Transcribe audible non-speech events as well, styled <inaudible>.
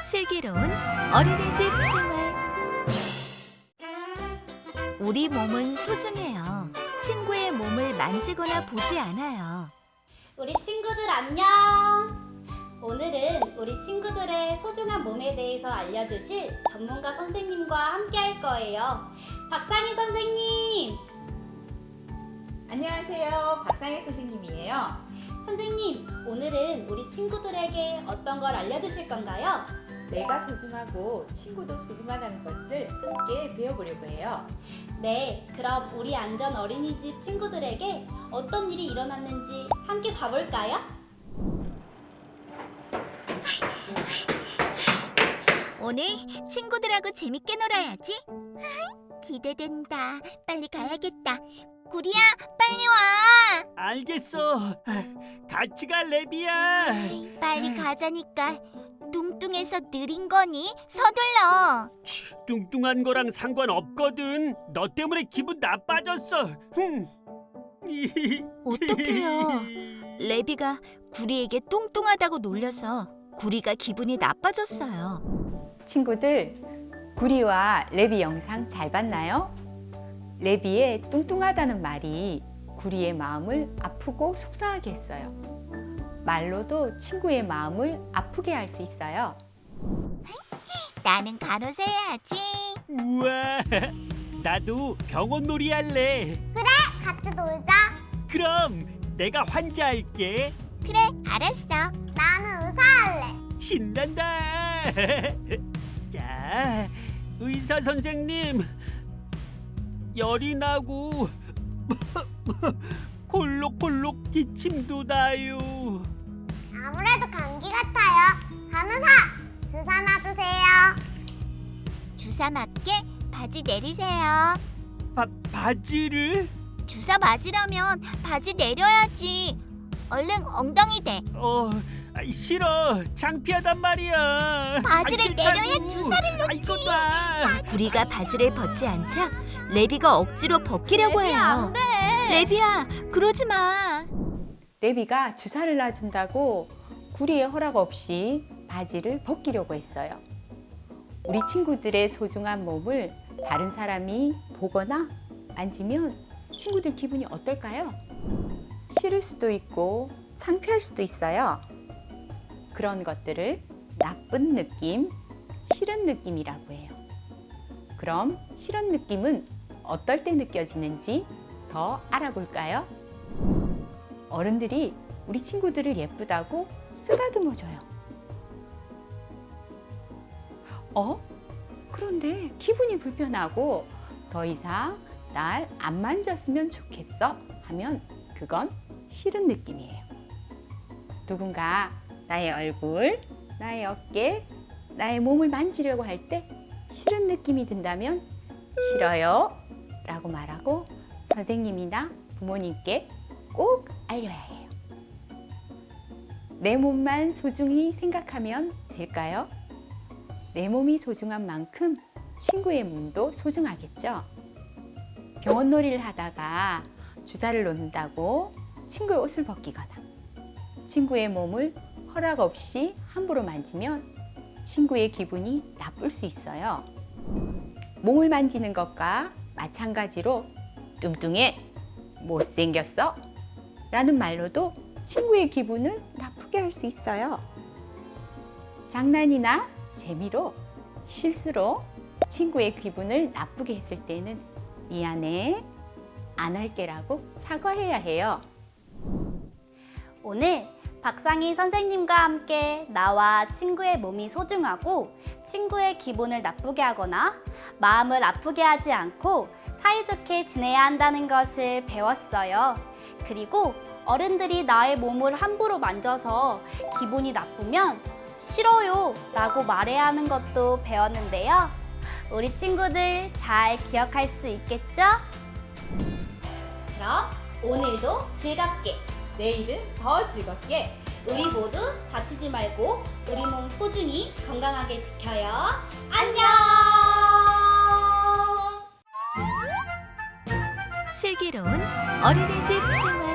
슬기로운 어린이집 생활 우리 몸은 소중해요. 친구의 몸을 만지거나 보지 않아요. 우리 친구들 안녕! 오늘은 우리 친구들의 소중한 몸에 대해서 알려주실 전문가 선생님과 함께 할 거예요. 박상희 선생님! 안녕하세요. 박상혜 선생님이에요. 선생님, 오늘은 우리 친구들에게 어떤 걸 알려주실 건가요? 내가 소중하고 친구도 소중하다는 것을 함께 배워보려고 해요. 네, 그럼 우리 안전 어린이집 친구들에게 어떤 일이 일어났는지 함께 봐볼까요? 오늘 친구들하고 재밌게 놀아야지. 기대된다. 빨리 가야겠다. 구리야, 빨리 와. 알겠어. 같이 가 레비야. 빨리 가자니까. 뚱뚱해서 느린 거니? 서둘러. 치, 뚱뚱한 거랑 상관없거든. 너 때문에 기분 나빠졌어. 흠. <laughs> 어떡해요. 레비가 구리에게 뚱뚱하다고 놀려서 구리가 기분이 나빠졌어요. 친구들, 구리와 레비 영상 잘 봤나요? 레비의 뚱뚱하다는 말이 구리의 마음을 아프고 속상하게 했어요. 말로도 친구의 마음을 아프게 할 수 있어요. 나는 간호사 해야지. 우와. <laughs> 나도 병원 놀이 할래. 같이 놀자. 그럼 내가 환자 할게. 그래, 알았어. 나는 의사 할래. 신난다. <laughs> 자, 의사 선생님. 열이 나고 <laughs> 콜록콜록 기침도 나요. 아무래도 감기 같아요. 간호사, 주사 놔주세요. 주사 맞게 바지 내리세요. 바, 바지를? 주사 맞으려면 바지 내려야지. 얼른 엉덩이 대. 어, 아이, 싫어. 창피하단 말이야. 바지를 아. 내려야 주사를 아, 이거 봐. 구리가 바지를 벗지 않자 레비가 억지로 벗기려고 해요. 레비야, 그러지 마. 레비가 주사를 놔준다고 구리의 허락 없이 바지를 벗기려고 했어요. 우리 친구들의 소중한 몸을 다른 사람이 보거나 만지면 친구들 기분이 어떨까요? 싫을 수도 있고 창피할 수도 있어요. 그런 것들을 나쁜 느낌, 싫은 느낌이라고 해요. 그럼 싫은 느낌은 어떨 때 느껴지는지 더 알아볼까요? 어른들이 우리 친구들을 예쁘다고 쓰다듬어줘요. 어? 그런데 기분이 불편하고 더 이상 날 안 만졌으면 좋겠어 하면 그건 싫은 느낌이에요. 누군가 나의 얼굴, 나의 어깨, 나의 몸을 만지려고 할 때 싫은 느낌이 든다면 싫어요 라고 말하고 선생님이나 부모님께 꼭 알려야 해요. 내 몸만 소중히 생각하면 될까요? 내 몸이 소중한 만큼 친구의 몸도 소중하겠죠? 병원 놀이를 하다가 주사를 놓는다고 친구의 옷을 벗기거나 친구의 몸을 허락 없이 함부로 만지면 친구의 기분이 나쁠 수 있어요. 몸을 만지는 것과 마찬가지로 뚱뚱해, 못생겼어 라는 말로도 친구의 기분을 나쁘게 할 수 있어요. 장난이나 재미로 실수로 친구의 기분을 나쁘게 했을 때는 미안해, 안 할게 라고 사과해야 해요. 오늘 박상희 선생님과 함께 나와 친구의 몸이 소중하고 친구의 기분을 나쁘게 하거나 마음을 아프게 하지 않고 사이좋게 지내야 한다는 것을 배웠어요. 그리고 어른들이 나의 몸을 함부로 만져서 기분이 나쁘면 싫어요 라고 말해야 하는 것도 배웠는데요. 우리 친구들 잘 기억할 수 있겠죠? 그럼 오늘도 즐겁게 내일은 더 즐겁게 우리 모두 다치지 말고 우리 몸 소중히 건강하게 지켜요. 안녕! 슬기로운 어린이집 생활